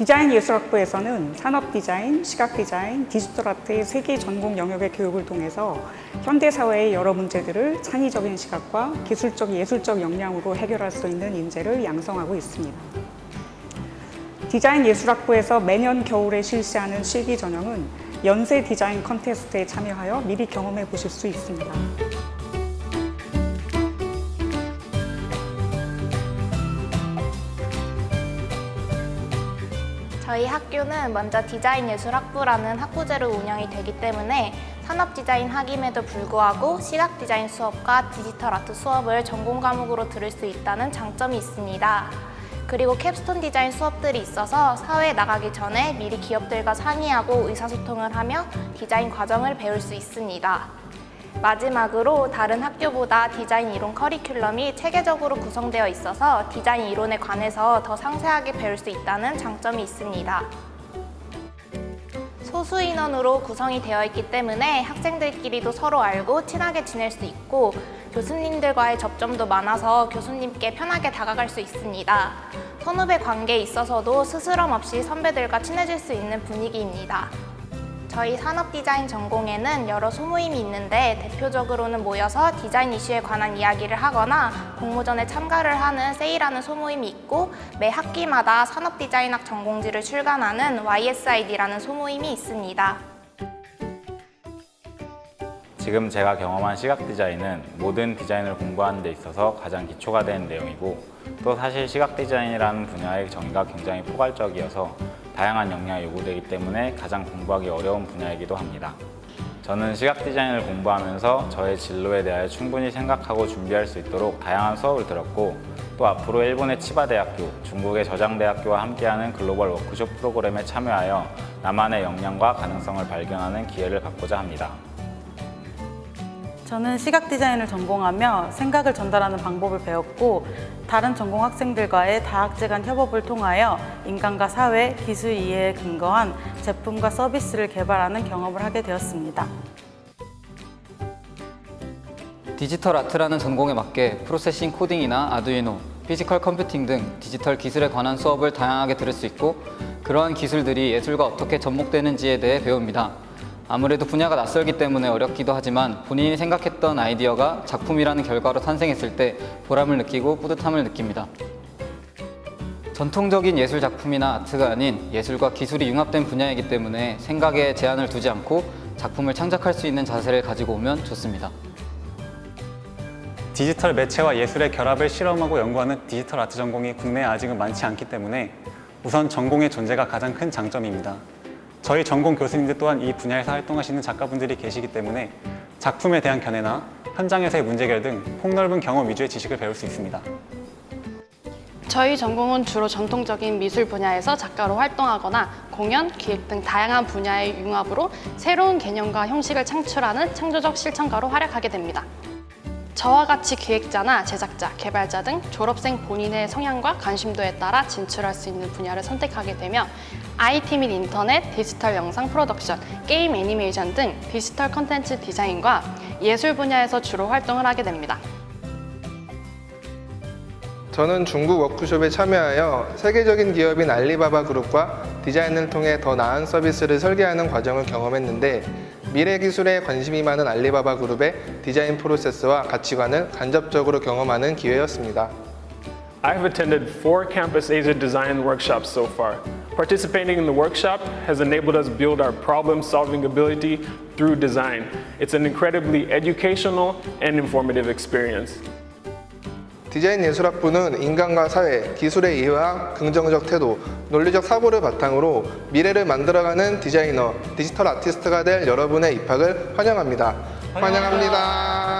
디자인 예술학부에서는 산업 디자인, 시각 디자인, 디지털 아트의 세 개 전공 영역의 교육을 통해서 현대 사회의 여러 문제들을 창의적인 시각과 기술적 예술적 역량으로 해결할 수 있는 인재를 양성하고 있습니다. 디자인 예술학부에서 매년 겨울에 실시하는 실기 전형은 연세 디자인 콘테스트에 참여하여 미리 경험해 보실 수 있습니다. 저희 학교는 먼저 디자인 예술 학부라는 학부제로 운영이 되기 때문에 산업 디자인학임에도 불구하고 시각 디자인 수업과 디지털 아트 수업을 전공 과목으로 들을 수 있다는 장점이 있습니다. 그리고 capstone 디자인 수업들이 있어서 사회에 나가기 전에 미리 기업들과 상의하고 의사소통을 하며 디자인 과정을 배울 수 있습니다. 마지막으로 다른 학교보다 디자인 이론 커리큘럼이 체계적으로 구성되어 있어서 디자인 이론에 관해서 더 상세하게 배울 수 있다는 장점이 있습니다. 소수 인원으로 구성이 되어 있기 때문에 학생들끼리도 서로 알고 친하게 지낼 수 있고 교수님들과의 접점도 많아서 교수님께 편하게 다가갈 수 있습니다. 선후배 관계에 있어서도 스스럼 없이 선배들과 친해질 수 있는 분위기입니다. 저희 산업 디자인 전공에는 여러 소모임이 있는데 대표적으로는 모여서 디자인 이슈에 관한 이야기를 하거나 공모전에 참가를 하는 세일하는 소모임이 있고 매 학기마다 산업 디자인학 전공지를 출간하는 YSID라는 소모임이 있습니다. 지금 제가 경험한 시각 디자인은 모든 디자인을 공부하는 데 있어서 가장 기초가 되는 내용이고 또 사실 시각 디자인이라는 분야의 정의가 굉장히 포괄적이어서 다양한 역량이 요구되기 때문에 가장 공부하기 어려운 분야이기도 합니다. 저는 시각 디자인을 공부하면서 저의 진로에 대하여 충분히 생각하고 준비할 수 있도록 다양한 수업을 들었고 또 앞으로 일본의 치바대학교, 중국의 저장대학교와 함께하는 글로벌 워크숍 프로그램에 참여하여 나만의 역량과 가능성을 발견하는 기회를 갖고자 합니다. 저는 시각 디자인을 전공하며 생각을 전달하는 방법을 배웠고 다른 전공 학생들과의 다학제 간 협업을 통하여 인간과 사회, 기술 이해에 근거한 제품과 서비스를 개발하는 경험을 하게 되었습니다. 디지털 아트라는 전공에 맞게 프로세싱 코딩이나 아두이노, 피지컬 컴퓨팅 등 디지털 기술에 관한 수업을 다양하게 들을 수 있고 그러한 기술들이 예술과 어떻게 접목되는지에 대해 배웁니다. 아무래도 분야가 낯설기 때문에 어렵기도 하지만 본인이 생각했던 아이디어가 작품이라는 결과로 탄생했을 때 보람을 느끼고 뿌듯함을 느낍니다. 전통적인 예술 작품이나 아트가 아닌 예술과 기술이 융합된 분야이기 때문에 생각에 제한을 두지 않고 작품을 창작할 수 있는 자세를 가지고 오면 좋습니다. 디지털 매체와 예술의 결합을 실험하고 연구하는 디지털 아트 전공이 국내에 아직은 많지 않기 때문에 우선 전공의 존재가 가장 큰 장점입니다. 저희 전공 교수님들 또한 이 분야에서 활동하시는 작가분들이 계시기 때문에 작품에 대한 견해나 현장에서의 문제 해결 등 폭넓은 경험 위주의 지식을 배울 수 있습니다. 저희 전공은 주로 전통적인 미술 분야에서 작가로 활동하거나 공연, 기획 등 다양한 분야의 융합으로 새로운 개념과 형식을 창출하는 창조적 실천가로 활약하게 됩니다. 저와 같이 기획자나 제작자, 개발자 등 졸업생 본인의 성향과 관심도에 따라 진출할 수 있는 분야를 선택하게 되며 IT 및 인터넷, 디지털 영상 프로덕션, 게임 애니메이션 등 디지털 컨텐츠 디자인과 예술 분야에서 주로 활동을 하게 됩니다. 저는 중국 워크숍에 참여하여 세계적인 기업인 알리바바 그룹과 디자인을 통해 더 나은 서비스를 설계하는 과정을 경험했는데 미래 기술에 관심이 많은 알리바바 그룹의 디자인 프로세스와 가치관을 간접적으로 경험하는 기회였습니다. I've attended four Campus Asia design workshops so far. Participating in the workshop has enabled us build our problem-solving ability through design. It's an incredibly educational and informative experience. 디자인 예술학부는 인간과 사회, 기술의 이해와 긍정적 태도, 논리적 사고를 바탕으로 미래를 만들어가는 디자이너, 디지털 아티스트가 될 여러분의 입학을 환영합니다. 환영합니다.